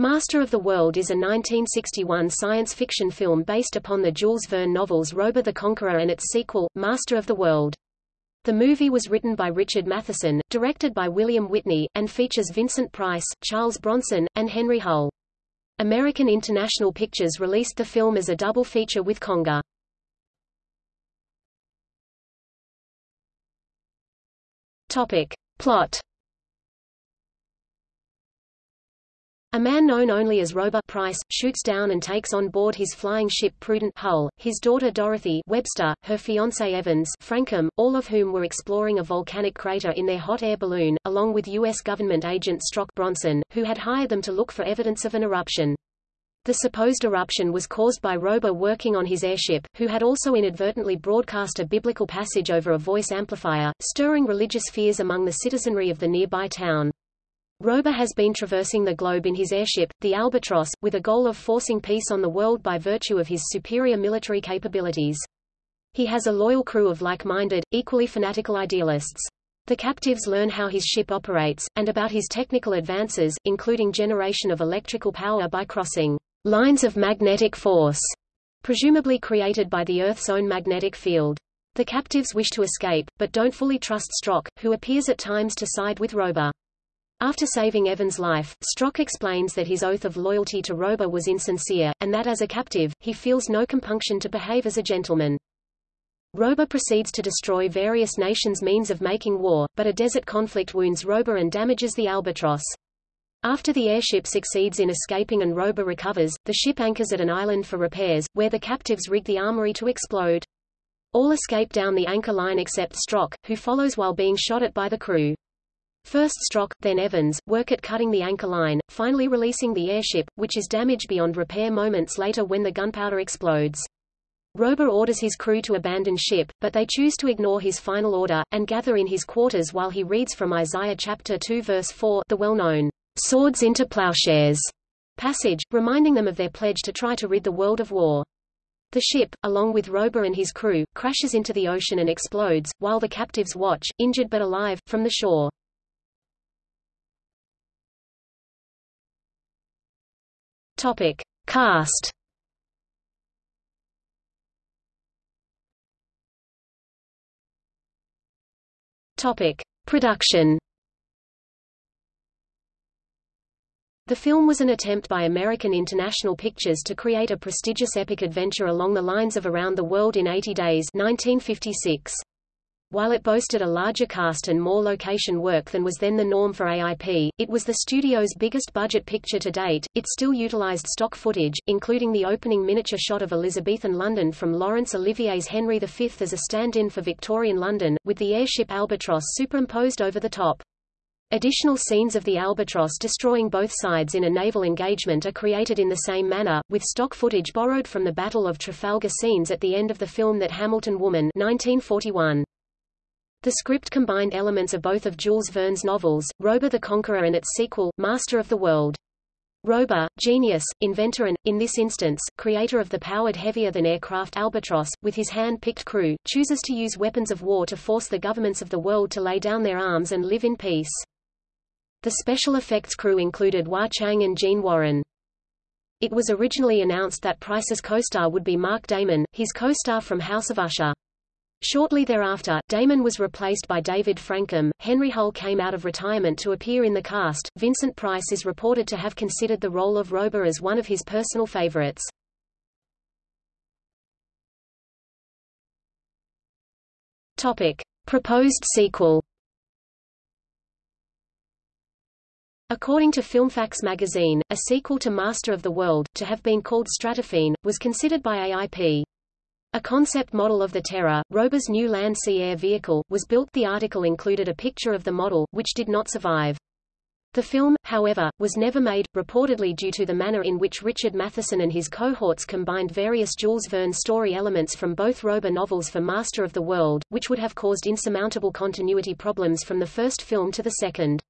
Master of the World is a 1961 science fiction film based upon the Jules Verne novels Robur the Conqueror and its sequel, Master of the World. The movie was written by Richard Matheson, directed by William Witney, and features Vincent Price, Charles Bronson, and Henry Hull. American International Pictures released the film as a double feature with Konga. Topic. Plot A man known only as Robur Price, shoots down and takes on board his flying ship Prudent Hull, his daughter Dorothy Webster, her fiancé Evans Frankham, all of whom were exploring a volcanic crater in their hot air balloon, along with U.S. government agent Strock Bronson, who had hired them to look for evidence of an eruption. The supposed eruption was caused by Robur working on his airship, who had also inadvertently broadcast a biblical passage over a voice amplifier, stirring religious fears among the citizenry of the nearby town. Robur has been traversing the globe in his airship, the Albatross, with a goal of forcing peace on the world by virtue of his superior military capabilities. He has a loyal crew of like-minded, equally fanatical idealists. The captives learn how his ship operates, and about his technical advances, including generation of electrical power by crossing lines of magnetic force, presumably created by the Earth's own magnetic field. The captives wish to escape, but don't fully trust Strock, who appears at times to side with Robur. After saving Evan's life, Strock explains that his oath of loyalty to Robur was insincere, and that as a captive, he feels no compunction to behave as a gentleman. Robur proceeds to destroy various nations' means of making war, but a desert conflict wounds Robur and damages the Albatross. After the airship succeeds in escaping and Robur recovers, the ship anchors at an island for repairs, where the captives rig the armory to explode. All escape down the anchor line except Strock, who follows while being shot at by the crew. First Strock, then Evans, work at cutting the anchor line, finally releasing the airship, which is damaged beyond repair moments later when the gunpowder explodes. Robur orders his crew to abandon ship, but they choose to ignore his final order, and gather in his quarters while he reads from Isaiah chapter 2 verse 4 the well-known, "'swords into plowshares' passage, reminding them of their pledge to try to rid the world of war. The ship, along with Robur and his crew, crashes into the ocean and explodes, while the captives watch, injured but alive, from the shore. Topic: Cast. Topic: Production. The film was an attempt by American International Pictures to create a prestigious epic adventure along the lines of Around the World in 80 Days 1956. While it boasted a larger cast and more location work than was then the norm for AIP, it was the studio's biggest budget picture to date. It still utilized stock footage, including the opening miniature shot of Elizabethan London from Laurence Olivier's Henry V as a stand-in for Victorian London, with the airship Albatross superimposed over the top. Additional scenes of the Albatross destroying both sides in a naval engagement are created in the same manner, with stock footage borrowed from the Battle of Trafalgar scenes at the end of the film That Hamilton Woman 1941. The script combined elements of both of Jules Verne's novels, Robur the Conqueror and its sequel, Master of the World. Robur, genius, inventor and, in this instance, creator of the powered heavier-than-aircraft Albatross, with his hand-picked crew, chooses to use weapons of war to force the governments of the world to lay down their arms and live in peace. The special effects crew included Wah Chang and Gene Warren. It was originally announced that Price's co-star would be Mark Damon, his co-star from House of Usher. Shortly thereafter, Damon was replaced by David Frankham. Henry Hull came out of retirement to appear in the cast. Vincent Price is reported to have considered the role of Robur as one of his personal favorites. Topic: Proposed sequel. According to FilmFax magazine, a sequel to Master of the World, to have been called Stratophene, was considered by AIP. A concept model of the Terror, Robur's new land-sea air vehicle, was built. The article included a picture of the model, which did not survive. The film, however, was never made, reportedly due to the manner in which Richard Matheson and his cohorts combined various Jules Verne story elements from both Robur novels for Master of the World, which would have caused insurmountable continuity problems from the first film to the second.